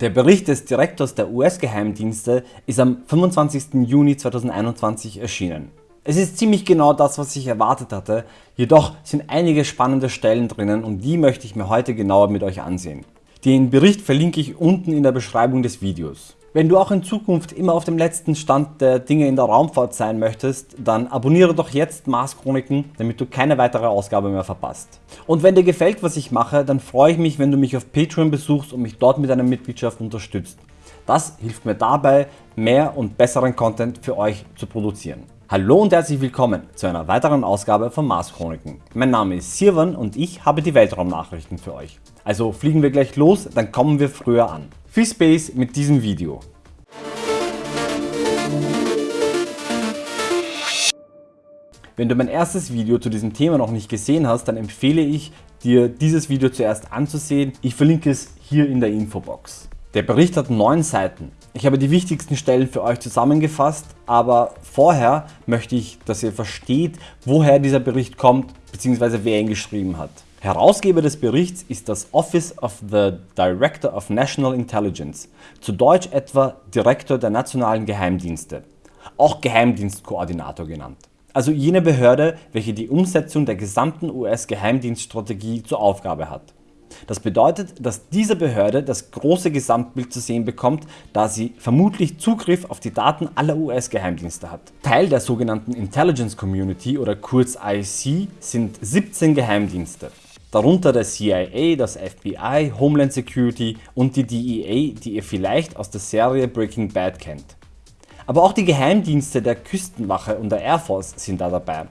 Der Bericht des Direktors der US-Geheimdienste ist am 25. Juni 2021 erschienen. Es ist ziemlich genau das was ich erwartet hatte, jedoch sind einige spannende Stellen drinnen und die möchte ich mir heute genauer mit euch ansehen. Den Bericht verlinke ich unten in der Beschreibung des Videos. Wenn du auch in Zukunft immer auf dem letzten Stand der Dinge in der Raumfahrt sein möchtest, dann abonniere doch jetzt Mars Chroniken, damit du keine weitere Ausgabe mehr verpasst. Und wenn dir gefällt was ich mache, dann freue ich mich wenn du mich auf Patreon besuchst und mich dort mit einer Mitgliedschaft unterstützt. Das hilft mir dabei mehr und besseren Content für euch zu produzieren. Hallo und herzlich willkommen zu einer weiteren Ausgabe von Mars Chroniken. Mein Name ist Sirwan und ich habe die Weltraumnachrichten für euch. Also fliegen wir gleich los, dann kommen wir früher an. Viel Space mit diesem Video. Wenn du mein erstes Video zu diesem Thema noch nicht gesehen hast, dann empfehle ich dir dieses Video zuerst anzusehen. Ich verlinke es hier in der Infobox. Der Bericht hat 9 Seiten. Ich habe die wichtigsten Stellen für euch zusammengefasst, aber vorher möchte ich, dass ihr versteht, woher dieser Bericht kommt bzw. wer ihn geschrieben hat. Herausgeber des Berichts ist das Office of the Director of National Intelligence, zu Deutsch etwa Direktor der nationalen Geheimdienste, auch Geheimdienstkoordinator genannt. Also jene Behörde, welche die Umsetzung der gesamten US-Geheimdienststrategie zur Aufgabe hat. Das bedeutet, dass diese Behörde das große Gesamtbild zu sehen bekommt, da sie vermutlich Zugriff auf die Daten aller US-Geheimdienste hat. Teil der sogenannten Intelligence Community oder kurz IC sind 17 Geheimdienste darunter der CIA, das FBI, Homeland Security und die DEA, die ihr vielleicht aus der Serie Breaking Bad kennt. Aber auch die Geheimdienste der Küstenwache und der Air Force sind da dabei.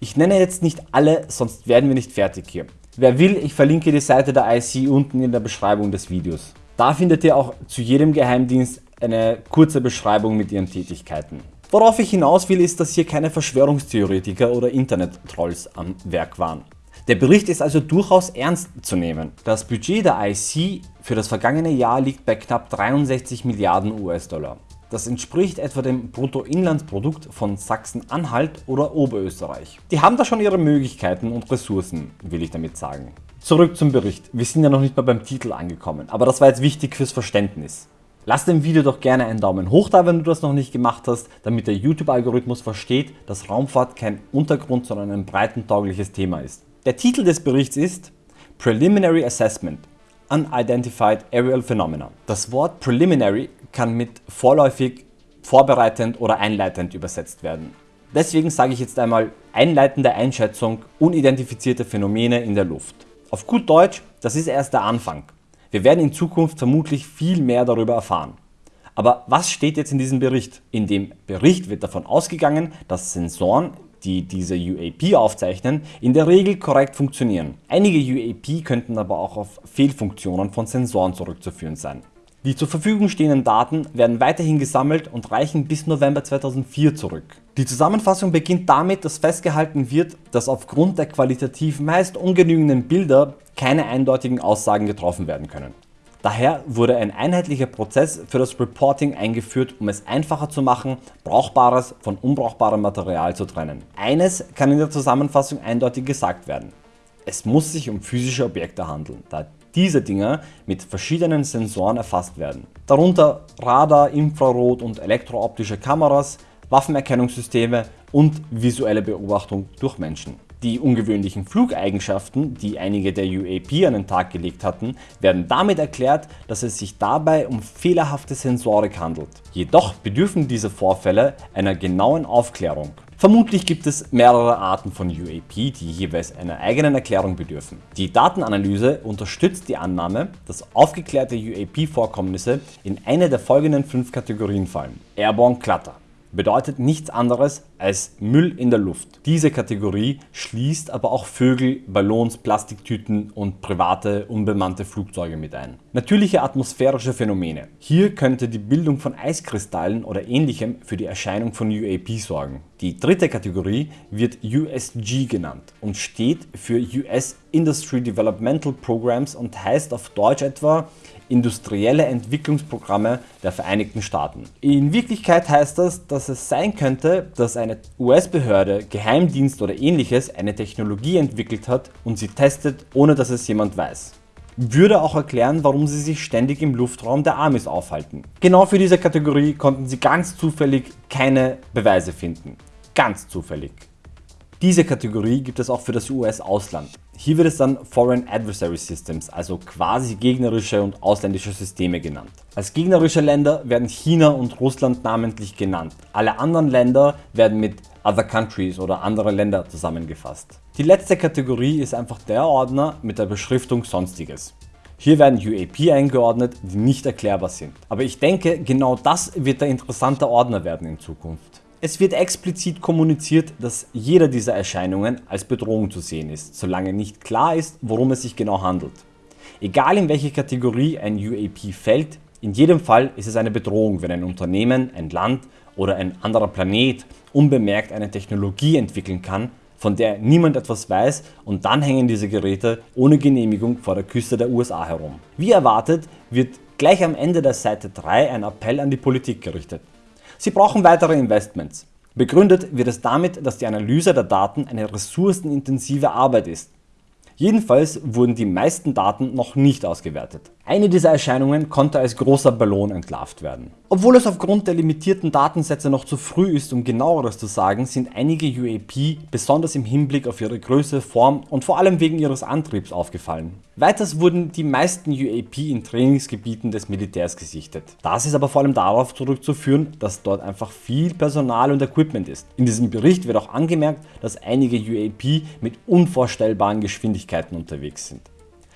Ich nenne jetzt nicht alle, sonst werden wir nicht fertig hier. Wer will, ich verlinke die Seite der IC unten in der Beschreibung des Videos. Da findet ihr auch zu jedem Geheimdienst eine kurze Beschreibung mit ihren Tätigkeiten. Worauf ich hinaus will ist, dass hier keine Verschwörungstheoretiker oder Internet-Trolls am Werk waren. Der Bericht ist also durchaus ernst zu nehmen. Das Budget der IC für das vergangene Jahr liegt bei knapp 63 Milliarden US-Dollar. Das entspricht etwa dem Bruttoinlandsprodukt von Sachsen-Anhalt oder Oberösterreich. Die haben da schon ihre Möglichkeiten und Ressourcen, will ich damit sagen. Zurück zum Bericht. Wir sind ja noch nicht mal beim Titel angekommen, aber das war jetzt wichtig fürs Verständnis. Lass dem Video doch gerne einen Daumen hoch da, wenn du das noch nicht gemacht hast, damit der YouTube-Algorithmus versteht, dass Raumfahrt kein Untergrund, sondern ein breitentaugliches Thema ist. Der Titel des Berichts ist Preliminary Assessment Unidentified Aerial Phenomena. Das Wort Preliminary kann mit vorläufig, vorbereitend oder einleitend übersetzt werden. Deswegen sage ich jetzt einmal einleitende Einschätzung unidentifizierte Phänomene in der Luft. Auf gut Deutsch, das ist erst der Anfang. Wir werden in Zukunft vermutlich viel mehr darüber erfahren. Aber was steht jetzt in diesem Bericht? In dem Bericht wird davon ausgegangen, dass Sensoren die diese UAP aufzeichnen, in der Regel korrekt funktionieren. Einige UAP könnten aber auch auf Fehlfunktionen von Sensoren zurückzuführen sein. Die zur Verfügung stehenden Daten werden weiterhin gesammelt und reichen bis November 2004 zurück. Die Zusammenfassung beginnt damit, dass festgehalten wird, dass aufgrund der qualitativ meist ungenügenden Bilder keine eindeutigen Aussagen getroffen werden können. Daher wurde ein einheitlicher Prozess für das Reporting eingeführt, um es einfacher zu machen, brauchbares von unbrauchbarem Material zu trennen. Eines kann in der Zusammenfassung eindeutig gesagt werden. Es muss sich um physische Objekte handeln, da diese Dinger mit verschiedenen Sensoren erfasst werden. Darunter Radar, Infrarot und elektrooptische Kameras, Waffenerkennungssysteme und visuelle Beobachtung durch Menschen. Die ungewöhnlichen Flugeigenschaften, die einige der UAP an den Tag gelegt hatten, werden damit erklärt, dass es sich dabei um fehlerhafte Sensorik handelt. Jedoch bedürfen diese Vorfälle einer genauen Aufklärung. Vermutlich gibt es mehrere Arten von UAP, die jeweils einer eigenen Erklärung bedürfen. Die Datenanalyse unterstützt die Annahme, dass aufgeklärte UAP-Vorkommnisse in eine der folgenden fünf Kategorien fallen. Airborne Clutter bedeutet nichts anderes als Müll in der Luft. Diese Kategorie schließt aber auch Vögel, Ballons, Plastiktüten und private unbemannte Flugzeuge mit ein. Natürliche atmosphärische Phänomene. Hier könnte die Bildung von Eiskristallen oder ähnlichem für die Erscheinung von UAP sorgen. Die dritte Kategorie wird USG genannt und steht für US Industry Developmental Programs und heißt auf Deutsch etwa industrielle Entwicklungsprogramme der Vereinigten Staaten. In Wirklichkeit heißt das, dass es sein könnte, dass eine US-Behörde, Geheimdienst oder ähnliches eine Technologie entwickelt hat und sie testet, ohne dass es jemand weiß. würde auch erklären, warum sie sich ständig im Luftraum der Amis aufhalten. Genau für diese Kategorie konnten sie ganz zufällig keine Beweise finden. Ganz zufällig. Diese Kategorie gibt es auch für das US-Ausland. Hier wird es dann Foreign Adversary Systems, also quasi gegnerische und ausländische Systeme genannt. Als gegnerische Länder werden China und Russland namentlich genannt. Alle anderen Länder werden mit Other Countries oder andere Länder zusammengefasst. Die letzte Kategorie ist einfach der Ordner mit der Beschriftung Sonstiges. Hier werden UAP eingeordnet, die nicht erklärbar sind. Aber ich denke, genau das wird der interessante Ordner werden in Zukunft. Es wird explizit kommuniziert, dass jeder dieser Erscheinungen als Bedrohung zu sehen ist, solange nicht klar ist, worum es sich genau handelt. Egal in welche Kategorie ein UAP fällt, in jedem Fall ist es eine Bedrohung, wenn ein Unternehmen, ein Land oder ein anderer Planet unbemerkt eine Technologie entwickeln kann, von der niemand etwas weiß und dann hängen diese Geräte ohne Genehmigung vor der Küste der USA herum. Wie erwartet wird gleich am Ende der Seite 3 ein Appell an die Politik gerichtet. Sie brauchen weitere Investments. Begründet wird es damit, dass die Analyse der Daten eine ressourcenintensive Arbeit ist. Jedenfalls wurden die meisten Daten noch nicht ausgewertet. Eine dieser Erscheinungen konnte als großer Ballon entlarvt werden. Obwohl es aufgrund der limitierten Datensätze noch zu früh ist um genaueres zu sagen, sind einige UAP besonders im Hinblick auf ihre Größe, Form und vor allem wegen ihres Antriebs aufgefallen. Weiters wurden die meisten UAP in Trainingsgebieten des Militärs gesichtet. Das ist aber vor allem darauf zurückzuführen, dass dort einfach viel Personal und Equipment ist. In diesem Bericht wird auch angemerkt, dass einige UAP mit unvorstellbaren Geschwindigkeiten unterwegs sind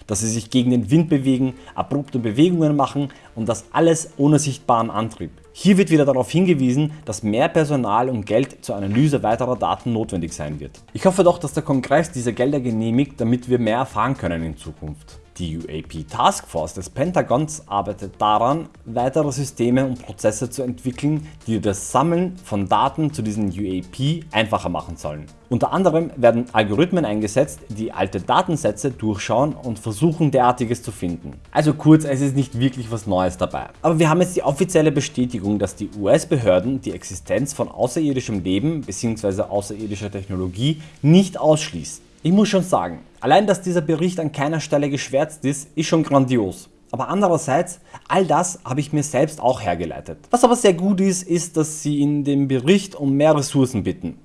dass sie sich gegen den Wind bewegen, abrupte Bewegungen machen und das alles ohne sichtbaren Antrieb. Hier wird wieder darauf hingewiesen, dass mehr Personal und Geld zur Analyse weiterer Daten notwendig sein wird. Ich hoffe doch, dass der Kongress diese Gelder genehmigt, damit wir mehr erfahren können in Zukunft. Die UAP Task Force des Pentagons arbeitet daran, weitere Systeme und Prozesse zu entwickeln, die das Sammeln von Daten zu diesen UAP einfacher machen sollen. Unter anderem werden Algorithmen eingesetzt, die alte Datensätze durchschauen und versuchen derartiges zu finden. Also kurz, es ist nicht wirklich was Neues dabei. Aber wir haben jetzt die offizielle Bestätigung, dass die US-Behörden die Existenz von außerirdischem Leben bzw. außerirdischer Technologie nicht ausschließen. Ich muss schon sagen, allein dass dieser Bericht an keiner Stelle geschwärzt ist, ist schon grandios. Aber andererseits, all das habe ich mir selbst auch hergeleitet. Was aber sehr gut ist, ist, dass sie in dem Bericht um mehr Ressourcen bitten.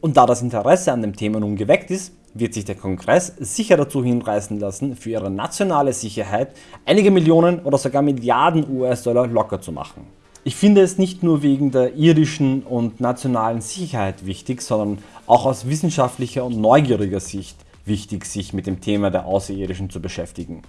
Und da das Interesse an dem Thema nun geweckt ist, wird sich der Kongress sicher dazu hinreißen lassen, für ihre nationale Sicherheit einige Millionen oder sogar Milliarden US-Dollar locker zu machen. Ich finde es nicht nur wegen der irdischen und nationalen Sicherheit wichtig, sondern auch aus wissenschaftlicher und neugieriger Sicht wichtig, sich mit dem Thema der Außerirdischen zu beschäftigen.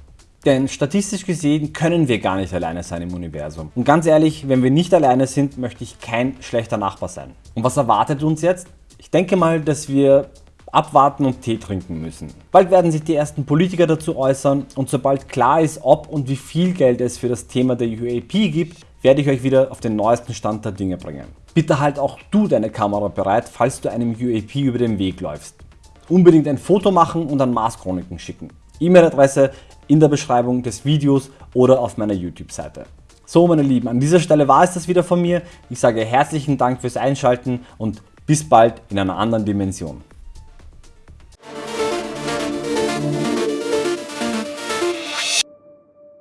Denn statistisch gesehen können wir gar nicht alleine sein im Universum. Und ganz ehrlich, wenn wir nicht alleine sind, möchte ich kein schlechter Nachbar sein. Und was erwartet uns jetzt? Ich denke mal, dass wir abwarten und Tee trinken müssen. Bald werden sich die ersten Politiker dazu äußern und sobald klar ist, ob und wie viel Geld es für das Thema der UAP gibt, werde ich euch wieder auf den neuesten Stand der Dinge bringen. Bitte halt auch du deine Kamera bereit, falls du einem UAP über den Weg läufst. Unbedingt ein Foto machen und an Mars Chroniken schicken. E-Mail-Adresse in der Beschreibung des Videos oder auf meiner YouTube-Seite. So meine Lieben, an dieser Stelle war es das wieder von mir. Ich sage herzlichen Dank fürs Einschalten und bis bald in einer anderen Dimension.